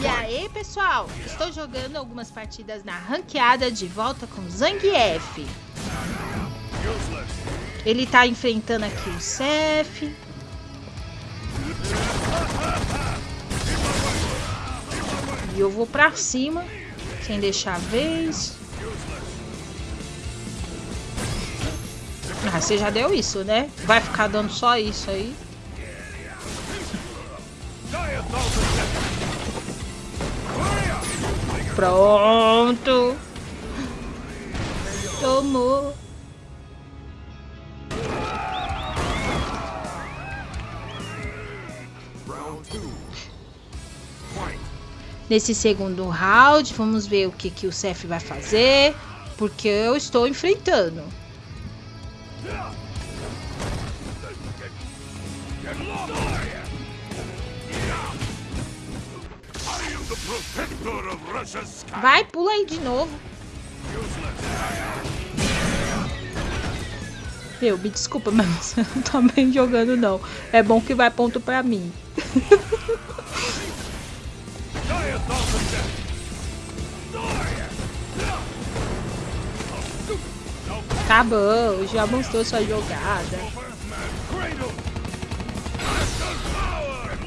E aí, pessoal? Estou jogando algumas partidas na ranqueada de volta com Zangief. Ele tá enfrentando aqui o Cef. E eu vou pra cima, sem deixar a vez. Ah, você já deu isso, né? Vai ficar dando só isso aí. Pronto. Tomou. Nesse segundo round, vamos ver o que, que o Cef vai fazer. Porque eu estou enfrentando. Vai, pula aí de novo. Eu, me desculpa, mas você não tá bem jogando, não. É bom que vai ponto pra mim. Bom, já mostrou sua jogada.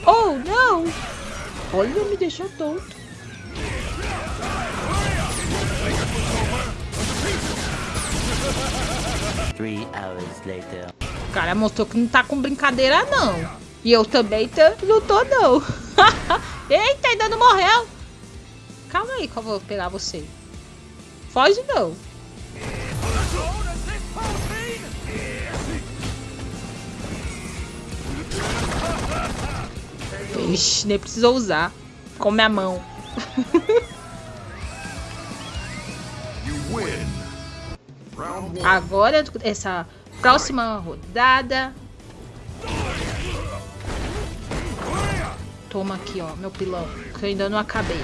Oh, não! Olha, me deixou tonto. O cara mostrou que não tá com brincadeira, não. E eu também não tô, não. Eita, ainda não morreu. Calma aí que eu vou pegar você. Foge, não. Ixi, nem precisou usar. Com minha mão. Agora, essa próxima rodada. Toma aqui, ó, meu pilão. Que eu ainda não acabei.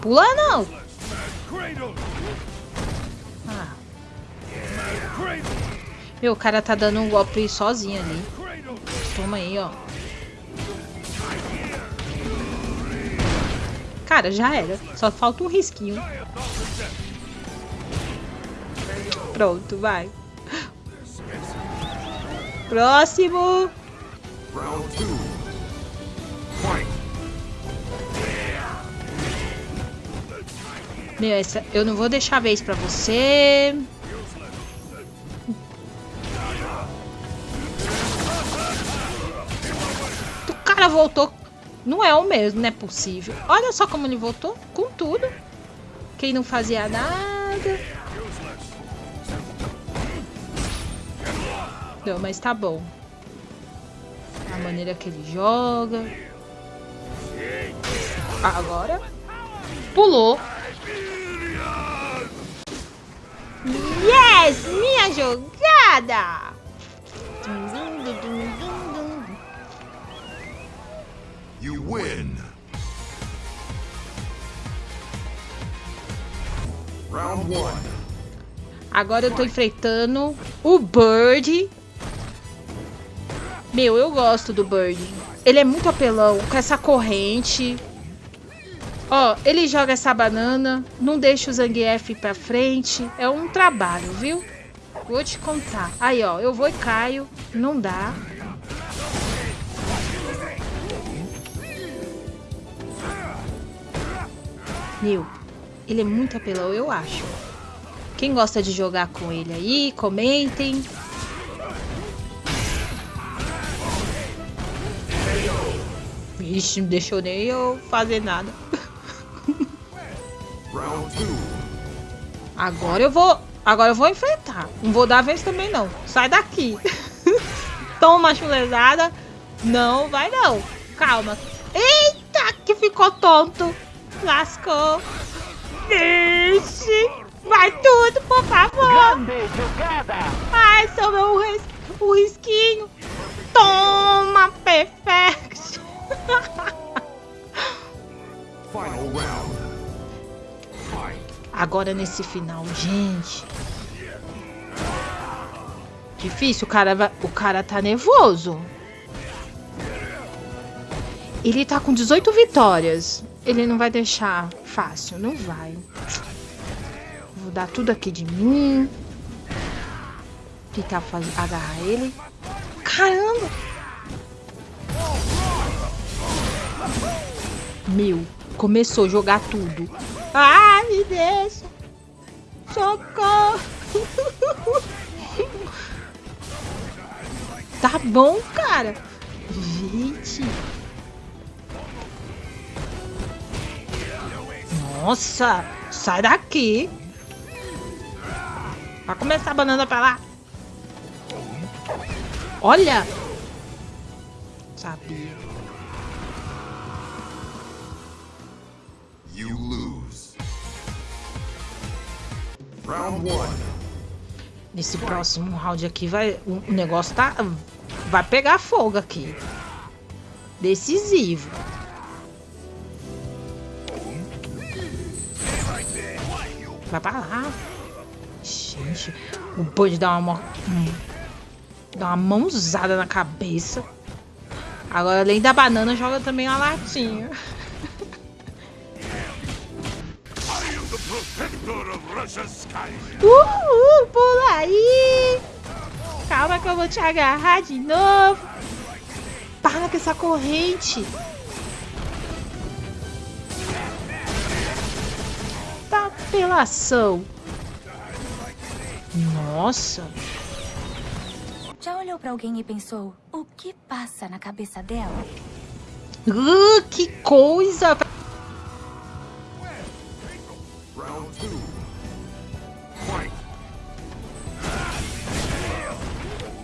Pula não! Ah. Meu, o cara tá dando um golpe sozinho ali. Toma aí, ó. Cara, já era. Só falta um risquinho. Pronto, vai. Próximo. Meu, essa, eu não vou deixar a vez pra você. O cara voltou não é o mesmo, não é possível. Olha só como ele voltou, com tudo. Quem não fazia nada. Não, mas tá bom. A maneira que ele joga. Agora. Pulou. Yes! Minha jogada! Agora eu tô enfrentando o Bird. Meu, eu gosto do Bird. Ele é muito apelão, com essa corrente. Ó, ele joga essa banana, não deixa o Zangief pra frente. É um trabalho, viu? Vou te contar. Aí, ó, eu vou e caio. Não dá. Meu, ele é muito apelão, eu acho. Quem gosta de jogar com ele aí, comentem. Vixe, não deixou nem eu fazer nada. Agora eu vou... Agora eu vou enfrentar. Não vou dar vez também, não. Sai daqui. Toma chulezada. Não, vai não. Calma. Eita, que ficou tonto. Lascou. Deixe. Vai tudo, por favor. Ai, sou meu ris o risquinho. Toma, perfect. Agora nesse final, gente. Difícil, o cara, o cara tá nervoso. Ele tá com 18 vitórias. Ele não vai deixar fácil, não vai. Vou dar tudo aqui de mim. Tentar fazer, agarrar ele. Caramba! Meu, começou a jogar tudo. Ai, me deixa! Socorro! tá bom, cara. Gente. Nossa, sai daqui. Vai começar a banana pra lá. Olha. Sabia. You lose. Round one. Nesse próximo round aqui vai o negócio tá vai pegar fogo aqui. Decisivo. Vai pra lá. Gente, o Bud dá uma... Hum, dá uma mãozada na cabeça. Agora, além da banana, joga também a latinha. Uhul, pula aí! Calma que eu vou te agarrar de novo. Para com essa corrente. Apelação. Nossa. Já olhou para alguém e pensou o que passa na cabeça dela? Uh, que coisa!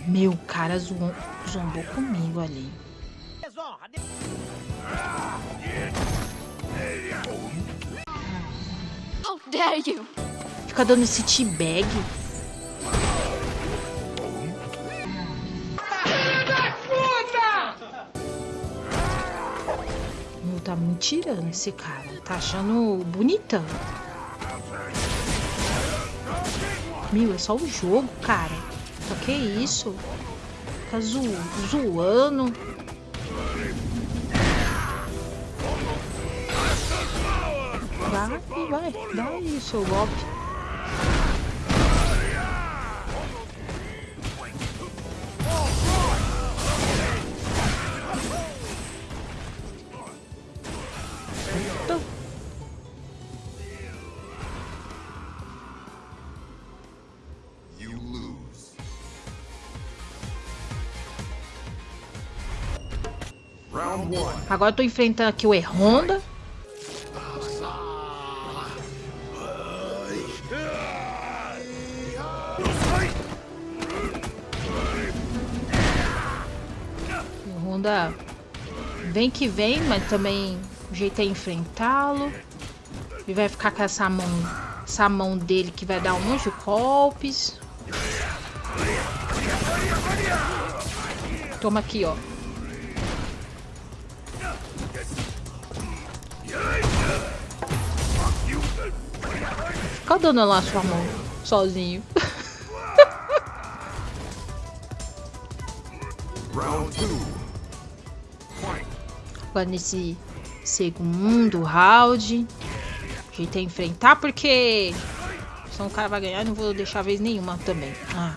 Meu cara zombou comigo ali. Dare you? Fica dando esse teabag. Meu, tá me tirando esse cara. Tá achando bonitão. Meu, é só o jogo, cara. Só que isso? Tá zo zoando. Vai, vai, dá aí seu golpe. Agora eu tô enfrentando aqui o E-Honda. Vem que vem, mas também o jeito é enfrentá-lo. Ele vai ficar com essa mão, essa mão dele que vai dar um monte de golpes. Toma aqui, ó. Fica dando lá sua mão, sozinho. Round two. Agora nesse segundo round. A gente tem que enfrentar porque senão o cara vai ganhar não vou deixar vez nenhuma também. Ah.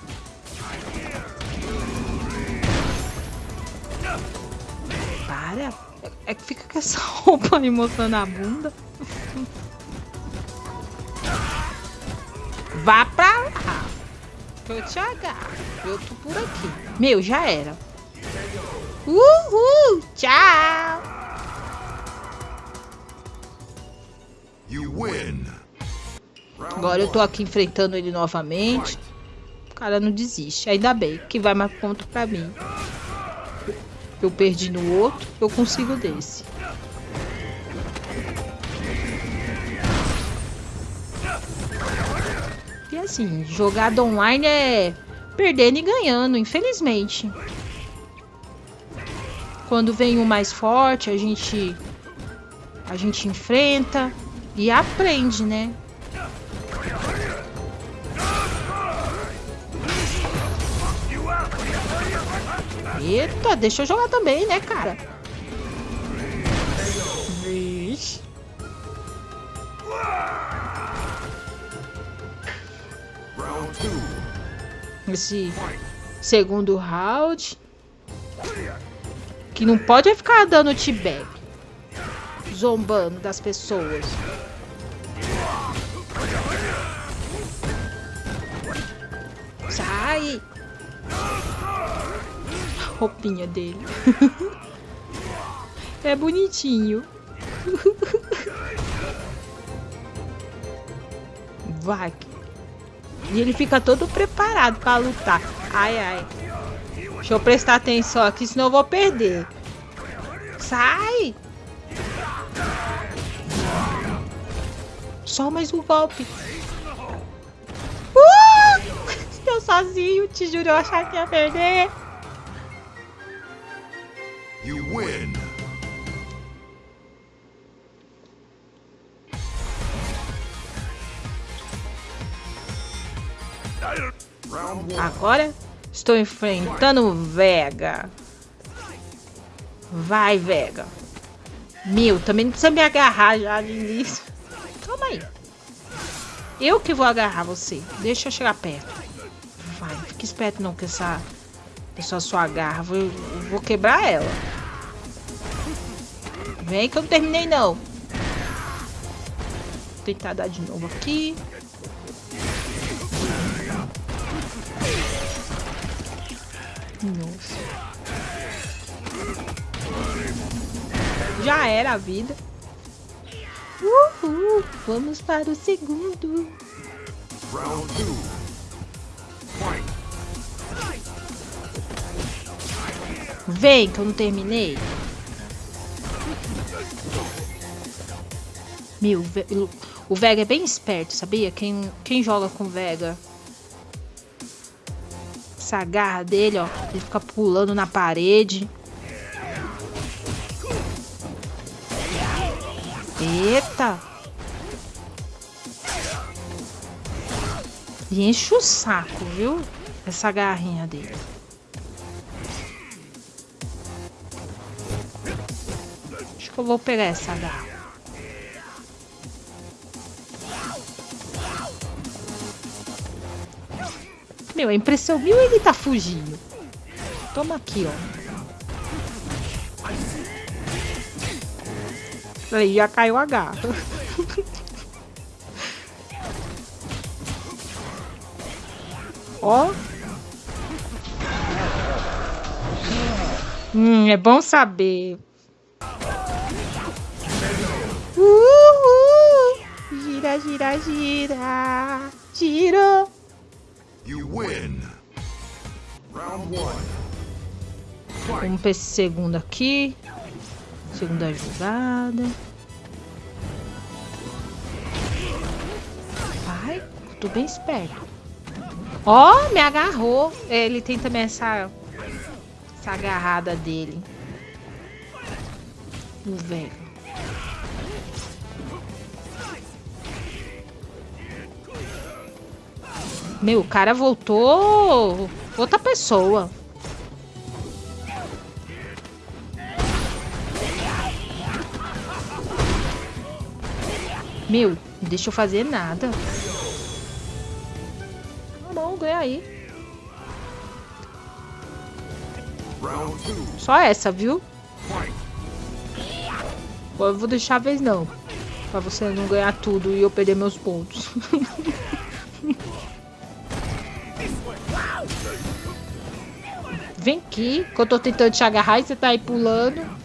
Para. É que fica com essa roupa aí mostrando a bunda. Vá pra lá. Que eu te agarro. Eu tô por aqui. Meu, já era. Uhul! Tchau! Agora eu tô aqui enfrentando ele novamente. O cara não desiste. Ainda bem que vai mais ponto pra mim. Eu perdi no outro, eu consigo desse. E assim, jogada online é perdendo e ganhando, infelizmente. Quando vem o mais forte, a gente a gente enfrenta e aprende, né? Eita, deixa eu jogar também, né, cara? Vixe. Esse segundo round. Que não pode ficar dando tibé. Zombando das pessoas. Sai! roupinha dele. é bonitinho. Vai. E ele fica todo preparado para lutar. Ai, ai. Deixa eu prestar atenção aqui, senão eu vou perder. Sai! Só mais um golpe. Uh! Eu sozinho, te juro, eu achava que ia perder. You win. Agora estou enfrentando Vega. Vai, Vega. Meu, também não precisa me agarrar já de início. Eu que vou agarrar você. Deixa eu chegar perto. Vai, fique esperto não com essa pessoa sua agarra. Vou, vou quebrar ela. Vem que eu não terminei não. Vou tentar dar de novo aqui. Nossa. Já era a vida. Uhul, vamos para o segundo. Round two. Vem, que eu não terminei. Meu, o Vega é bem esperto, sabia? Quem, quem joga com o Vega. Essa garra dele, ó. Ele fica pulando na parede. Eita! E enche o saco, viu? Essa garrinha dele. Acho que eu vou pegar essa garra. Meu, a impressão mil ele tá fugindo. Toma aqui, ó. Aí já caiu a garra. ó. Hum, é bom saber. Uhul. Gira, gira, gira. Girou. You win. Round one. Vamos para esse segundo aqui. Segunda jogada. Vai, tô bem esperto. Ó, oh, me agarrou. Ele tem também essa, essa agarrada dele. O velho. Meu, o cara voltou outra pessoa. Meu, não deixa eu fazer nada. Aí. Só essa, viu? Eu vou deixar a vez não. Pra você não ganhar tudo e eu perder meus pontos. Vem aqui, que eu tô tentando te agarrar e você tá aí pulando.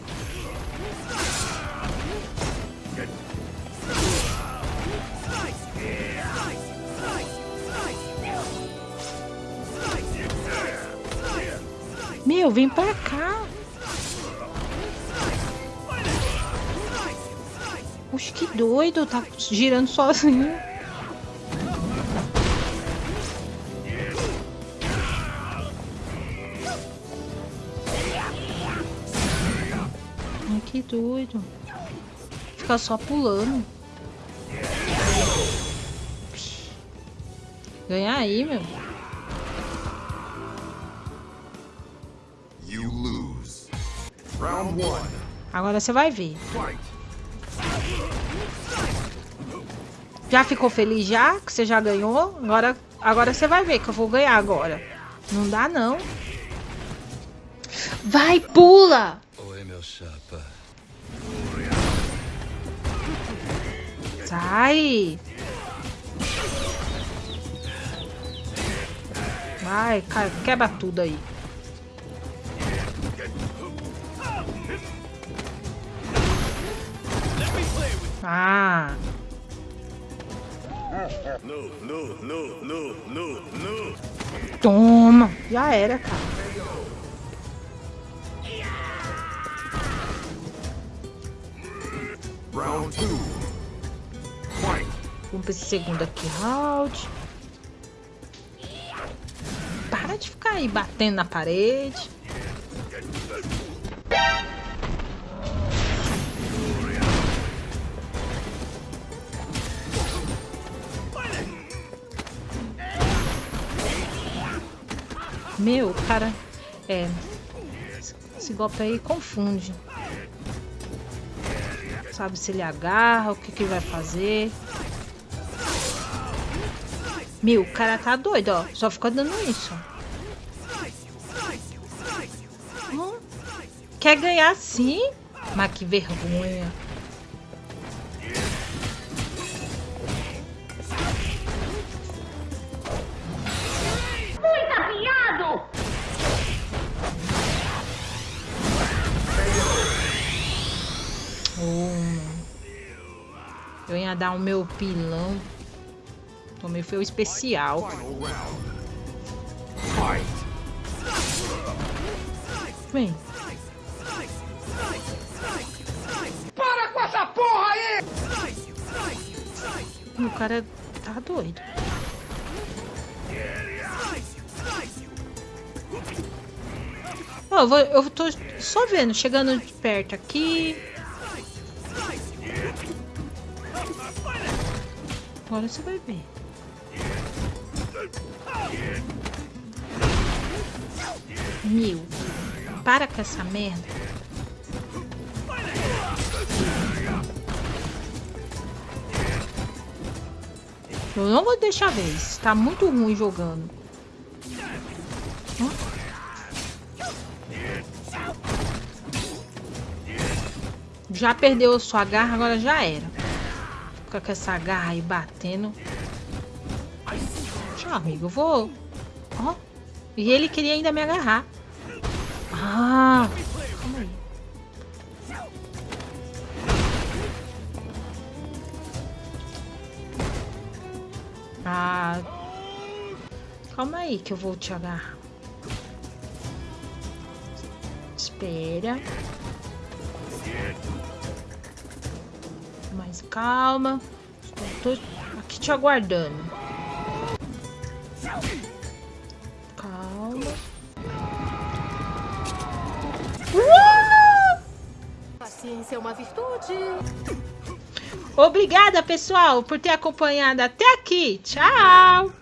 Meu, vem pra cá. Oxe, que doido, tá girando sozinho. que doido. Ficar só pulando. Ganhar aí, meu. Agora você vai ver. Já ficou feliz já? Que você já ganhou? Agora, agora você vai ver que eu vou ganhar agora. Não dá, não. Vai, pula! Oi, meu chapa. Sai! Vai, quebra tudo aí. Ah, No, no, no, no, no, no. toma! Já era, cara. Round two. Vamos pra esse segundo aqui, round. Para de ficar aí batendo na parede. Meu, cara, é. Esse golpe aí confunde. Sabe se ele agarra, o que que ele vai fazer. Meu, o cara tá doido, ó. Só fica dando isso. Hum, Quer ganhar sim? Mas que vergonha. Dar o meu pilão. Tomei foi o especial. Vem. Para com essa porra aí! O cara tá doido. Ó, eu, vou, eu tô só vendo, chegando de perto aqui. Agora você vai ver. Meu, para com essa merda. Eu não vou deixar vez. Tá muito ruim jogando. Ó. Já perdeu sua garra, agora já era. Fica com essa garra aí batendo. Tchau, amigo. Eu vou. Ó. E ele queria ainda me agarrar. Ah. Calma aí. Ah. Calma aí que eu vou te agarrar. Espera. Calma. Tô aqui te aguardando. Calma. Uh! Paciência é uma virtude. Obrigada, pessoal, por ter acompanhado até aqui. Tchau!